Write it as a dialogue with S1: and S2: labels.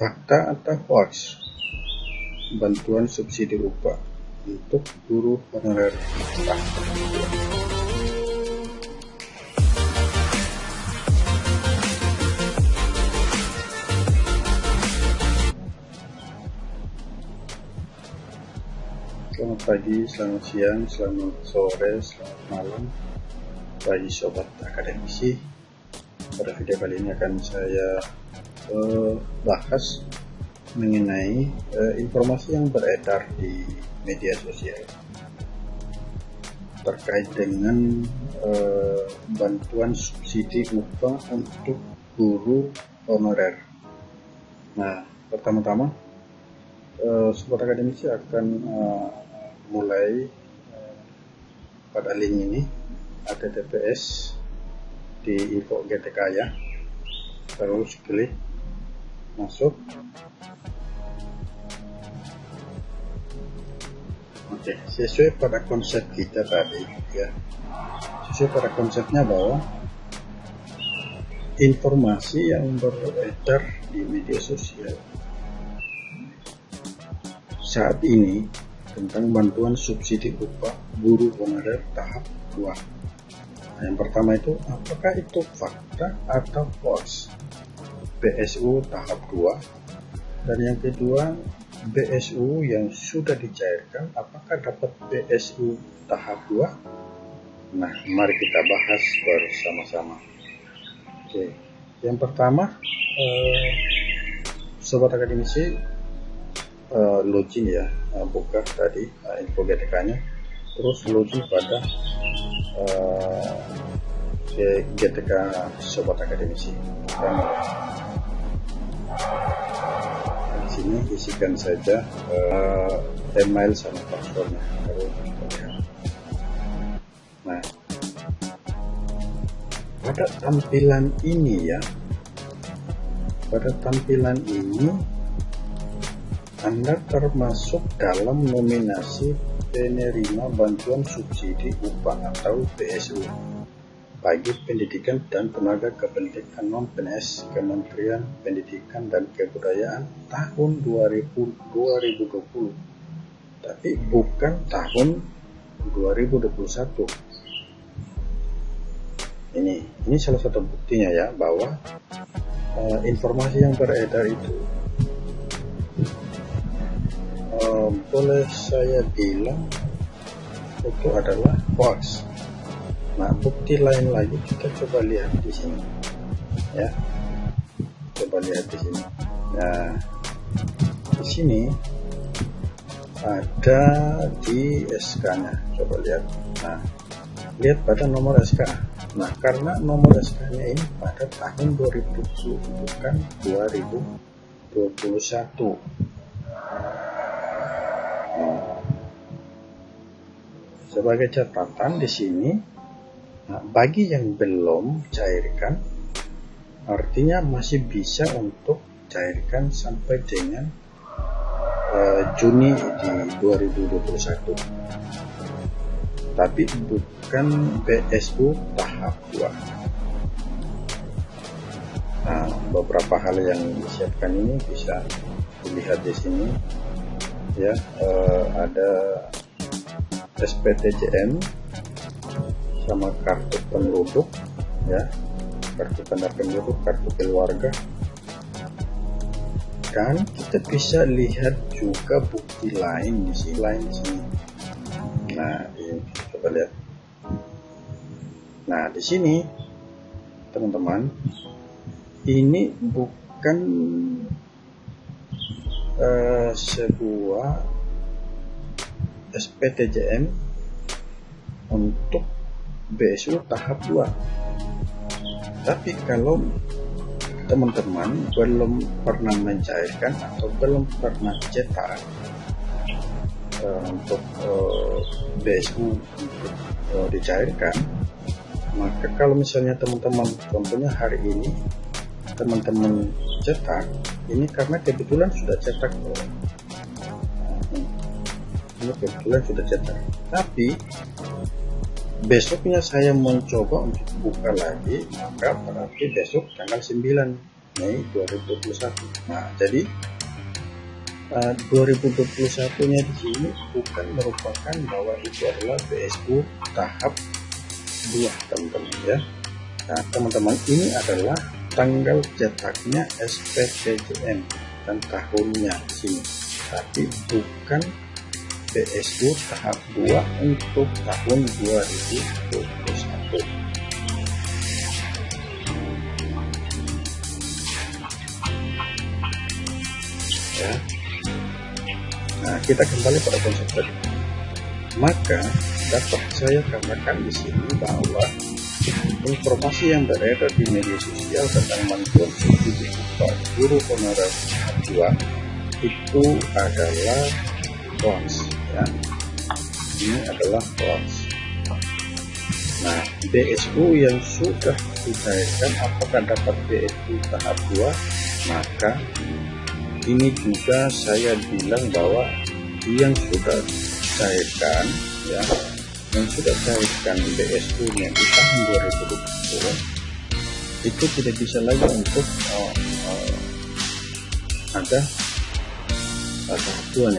S1: fakta atau hoax bantuan subsidi upah untuk guru honorer Selamat pagi, selamat siang, selamat sore, selamat malam bagi sobat akademisi. Pada video kali ini akan saya uh, bahas mengenai uh, informasi yang beredar di media sosial terkait dengan uh, bantuan subsidi upah untuk guru honorer. Nah, pertama-tama uh, akademisi akan uh, mulai uh, pada link ini https di info GTK ya terus klik masuk. Oke sesuai pada konsep kita tadi ya. Sesuai pada konsepnya bahwa informasi yang beredar di media sosial saat ini tentang bantuan subsidi upah guru honorer tahap 2 Nah, yang pertama itu apakah itu fakta atau hoax? BSU tahap 2 dan yang kedua BSU yang sudah dicairkan apakah dapat BSU tahap 2? Nah, mari kita bahas bersama-sama. Oke, yang pertama eh, sobat akademisi eh, login ya, eh, buka tadi eh, info GTK-nya, terus login pada eh, GTK Sobat Akademisi di sini isikan saja uh, email sama passwordnya. Nah. Pada tampilan ini ya. Pada tampilan ini anda termasuk dalam nominasi penerima bantuan subsidi upah atau BSU bagi pendidikan dan tenaga kependidikan non PNS Kementerian Pendidikan dan Kebudayaan tahun 2000, 2020 tapi bukan tahun 2021 ini ini salah satu buktinya ya bahwa uh, informasi yang beredar itu boleh saya bilang itu adalah hoax. Nah, bukti lain lagi kita coba lihat di sini. Ya. Coba lihat di sini. Nah, di sini ada di SK-nya. Coba lihat. Nah, lihat pada nomor SK. Nah, karena nomor SK-nya ini pada tahun 2020 bukan 2021 sebagai catatan di sini bagi yang belum cairkan artinya masih bisa untuk cairkan sampai dengan uh, Juni di 2021 tapi bukan PSU tahap 2 nah beberapa hal yang disiapkan ini bisa dilihat di sini. Ya uh, ada SPTJM sama kartu penduduk ya. Kartu tanda penduduk kartu keluarga. Dan kita bisa lihat juga bukti lain di sini. Lain di sini. Nah ini coba lihat. Nah di sini teman-teman ini bukan uh, sebuah SPTJM untuk BSU tahap 2 tapi kalau teman-teman belum pernah mencairkan atau belum pernah cetak uh, untuk uh, eh, BSU untuk uh, dicairkan maka kalau misalnya teman-teman contohnya hari ini teman-teman cetak ini karena kebetulan sudah cetak ini kebetulan sudah cetak. Tapi besoknya saya mencoba untuk buka lagi maka berarti besok tanggal 9 Mei 2021 nah jadi uh, 2021 nya di sini bukan merupakan bahwa itu adalah BSU tahap 2 teman-teman ya. Nah teman-teman ini adalah tanggal cetaknya SPTJM dan tahunnya di sini. Tapi bukan BSU tahap 2 untuk tahun 2021 ya. Nah kita kembali pada konsep tadi. Maka dapat saya katakan di sini bahwa informasi yang beredar di media sosial tentang subsidi upah guru honorer dua itu adalah hoax ya. Ini adalah hoax. Nah BSU yang sudah dicairkan apakah dapat BSU tahap 2 maka ini juga saya bilang bahwa yang sudah cairkan ya yang sudah cairkan BSU nya di tahun 2020 itu tidak bisa lagi untuk uh, uh, ada tahap 2